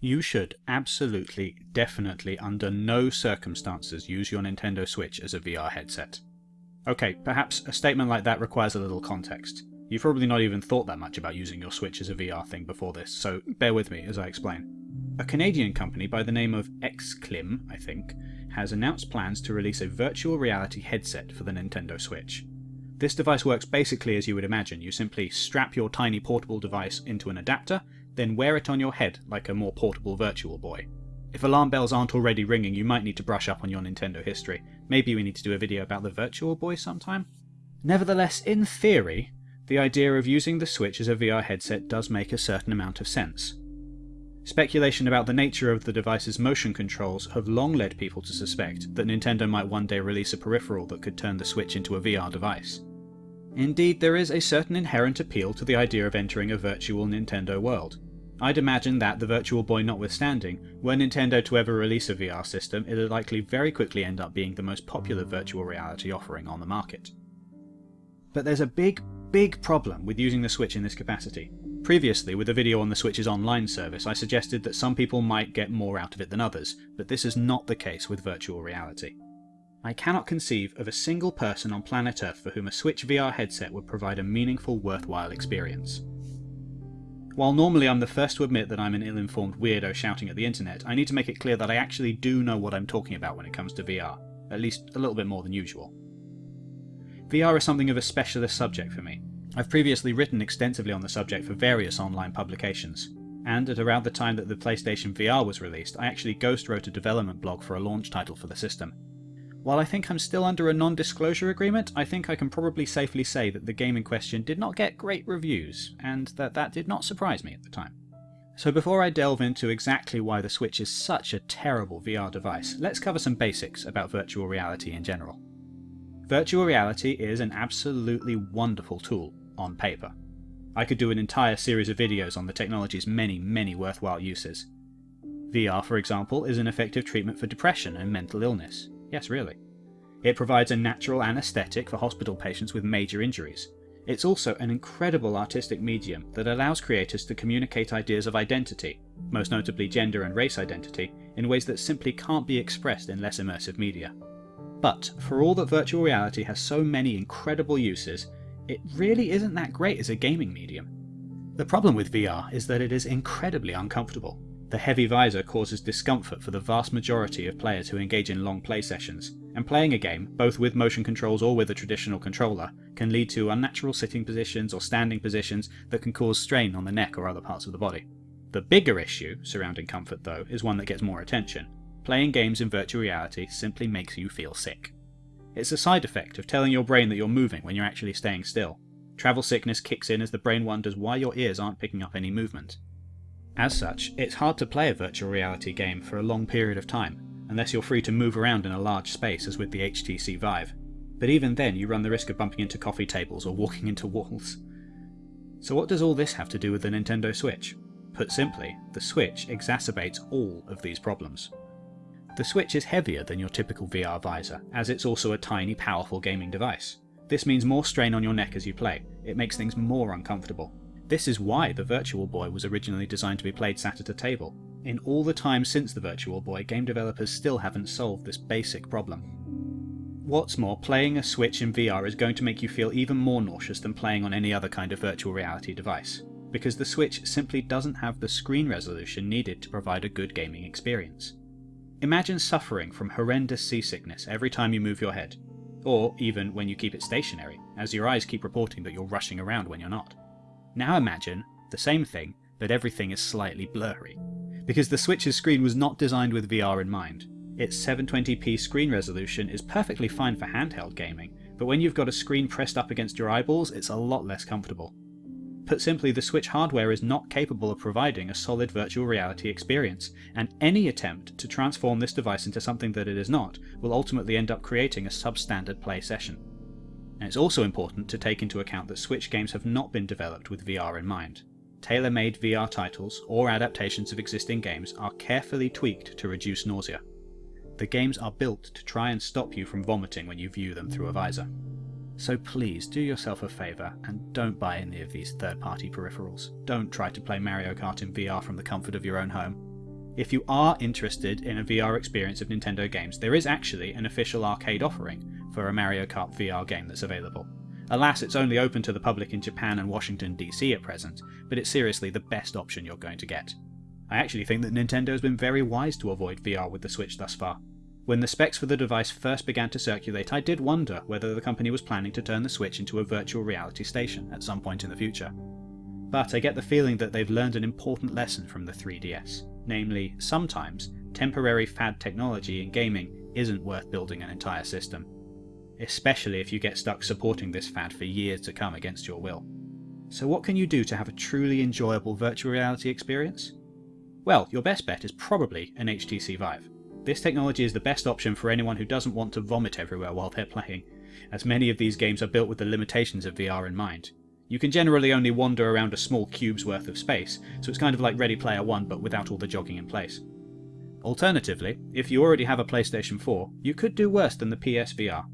you should absolutely, definitely, under no circumstances use your Nintendo Switch as a VR headset. Okay, perhaps a statement like that requires a little context. You've probably not even thought that much about using your Switch as a VR thing before this, so bear with me as I explain. A Canadian company by the name of XClim, I think, has announced plans to release a virtual reality headset for the Nintendo Switch. This device works basically as you would imagine. You simply strap your tiny portable device into an adapter, then wear it on your head like a more portable Virtual Boy. If alarm bells aren't already ringing, you might need to brush up on your Nintendo history. Maybe we need to do a video about the Virtual Boy sometime? Nevertheless, in theory, the idea of using the Switch as a VR headset does make a certain amount of sense. Speculation about the nature of the device's motion controls have long led people to suspect that Nintendo might one day release a peripheral that could turn the Switch into a VR device. Indeed, there is a certain inherent appeal to the idea of entering a virtual Nintendo world. I'd imagine that, the Virtual Boy notwithstanding, were Nintendo to ever release a VR system, it'd likely very quickly end up being the most popular virtual reality offering on the market. But there's a big, big problem with using the Switch in this capacity. Previously, with a video on the Switch's online service, I suggested that some people might get more out of it than others, but this is not the case with virtual reality. I cannot conceive of a single person on planet Earth for whom a Switch VR headset would provide a meaningful, worthwhile experience. While normally I'm the first to admit that I'm an ill-informed weirdo shouting at the internet, I need to make it clear that I actually do know what I'm talking about when it comes to VR, at least a little bit more than usual. VR is something of a specialist subject for me, I've previously written extensively on the subject for various online publications, and at around the time that the PlayStation VR was released, I actually ghost wrote a development blog for a launch title for the system. While I think I'm still under a non-disclosure agreement, I think I can probably safely say that the game in question did not get great reviews, and that that did not surprise me at the time. So before I delve into exactly why the Switch is such a terrible VR device, let's cover some basics about virtual reality in general. Virtual reality is an absolutely wonderful tool on paper. I could do an entire series of videos on the technology's many, many worthwhile uses. VR, for example, is an effective treatment for depression and mental illness. Yes, really. It provides a natural anaesthetic for hospital patients with major injuries. It's also an incredible artistic medium that allows creators to communicate ideas of identity, most notably gender and race identity, in ways that simply can't be expressed in less immersive media. But, for all that virtual reality has so many incredible uses, it really isn't that great as a gaming medium. The problem with VR is that it is incredibly uncomfortable. The heavy visor causes discomfort for the vast majority of players who engage in long play sessions, and playing a game, both with motion controls or with a traditional controller, can lead to unnatural sitting positions or standing positions that can cause strain on the neck or other parts of the body. The bigger issue surrounding comfort, though, is one that gets more attention. Playing games in virtual reality simply makes you feel sick. It's a side effect of telling your brain that you're moving when you're actually staying still. Travel sickness kicks in as the brain wonders why your ears aren't picking up any movement. As such, it's hard to play a virtual reality game for a long period of time, unless you're free to move around in a large space as with the HTC Vive. But even then you run the risk of bumping into coffee tables or walking into walls. So what does all this have to do with the Nintendo Switch? Put simply, the Switch exacerbates all of these problems. The Switch is heavier than your typical VR visor, as it's also a tiny, powerful gaming device. This means more strain on your neck as you play, it makes things more uncomfortable. This is why the Virtual Boy was originally designed to be played sat at a table. In all the time since the Virtual Boy, game developers still haven't solved this basic problem. What's more, playing a Switch in VR is going to make you feel even more nauseous than playing on any other kind of virtual reality device, because the Switch simply doesn't have the screen resolution needed to provide a good gaming experience. Imagine suffering from horrendous seasickness every time you move your head, or even when you keep it stationary, as your eyes keep reporting that you're rushing around when you're not. Now imagine the same thing, but everything is slightly blurry. Because the Switch's screen was not designed with VR in mind. Its 720p screen resolution is perfectly fine for handheld gaming, but when you've got a screen pressed up against your eyeballs, it's a lot less comfortable. Put simply, the Switch hardware is not capable of providing a solid virtual reality experience, and any attempt to transform this device into something that it is not will ultimately end up creating a substandard play session. And it's also important to take into account that Switch games have not been developed with VR in mind. Tailor-made VR titles, or adaptations of existing games, are carefully tweaked to reduce nausea. The games are built to try and stop you from vomiting when you view them through a visor. So please do yourself a favour and don't buy any of these third party peripherals. Don't try to play Mario Kart in VR from the comfort of your own home. If you are interested in a VR experience of Nintendo games, there is actually an official arcade offering for a Mario Kart VR game that's available. Alas, it's only open to the public in Japan and Washington DC at present, but it's seriously the best option you're going to get. I actually think that Nintendo has been very wise to avoid VR with the Switch thus far. When the specs for the device first began to circulate, I did wonder whether the company was planning to turn the Switch into a virtual reality station at some point in the future. But I get the feeling that they've learned an important lesson from the 3DS, namely, sometimes temporary fad technology in gaming isn't worth building an entire system, especially if you get stuck supporting this fad for years to come against your will. So what can you do to have a truly enjoyable virtual reality experience? Well, your best bet is probably an HTC Vive. This technology is the best option for anyone who doesn't want to vomit everywhere while they're playing, as many of these games are built with the limitations of VR in mind. You can generally only wander around a small cube's worth of space, so it's kind of like Ready Player One but without all the jogging in place. Alternatively, if you already have a PlayStation 4, you could do worse than the PSVR.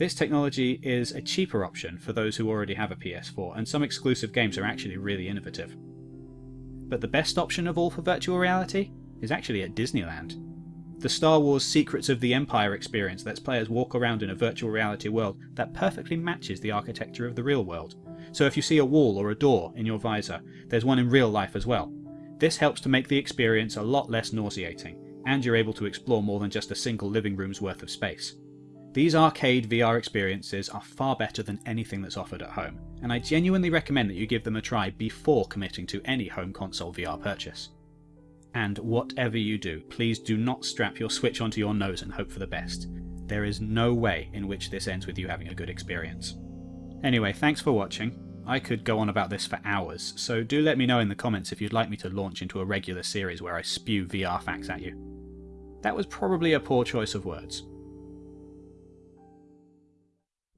This technology is a cheaper option for those who already have a PS4, and some exclusive games are actually really innovative. But the best option of all for virtual reality is actually at Disneyland. The Star Wars Secrets of the Empire experience lets players walk around in a virtual reality world that perfectly matches the architecture of the real world. So if you see a wall or a door in your visor, there's one in real life as well. This helps to make the experience a lot less nauseating, and you're able to explore more than just a single living room's worth of space. These arcade VR experiences are far better than anything that's offered at home, and I genuinely recommend that you give them a try before committing to any home console VR purchase. And whatever you do, please do not strap your Switch onto your nose and hope for the best. There is no way in which this ends with you having a good experience. Anyway, thanks for watching. I could go on about this for hours, so do let me know in the comments if you'd like me to launch into a regular series where I spew VR facts at you. That was probably a poor choice of words,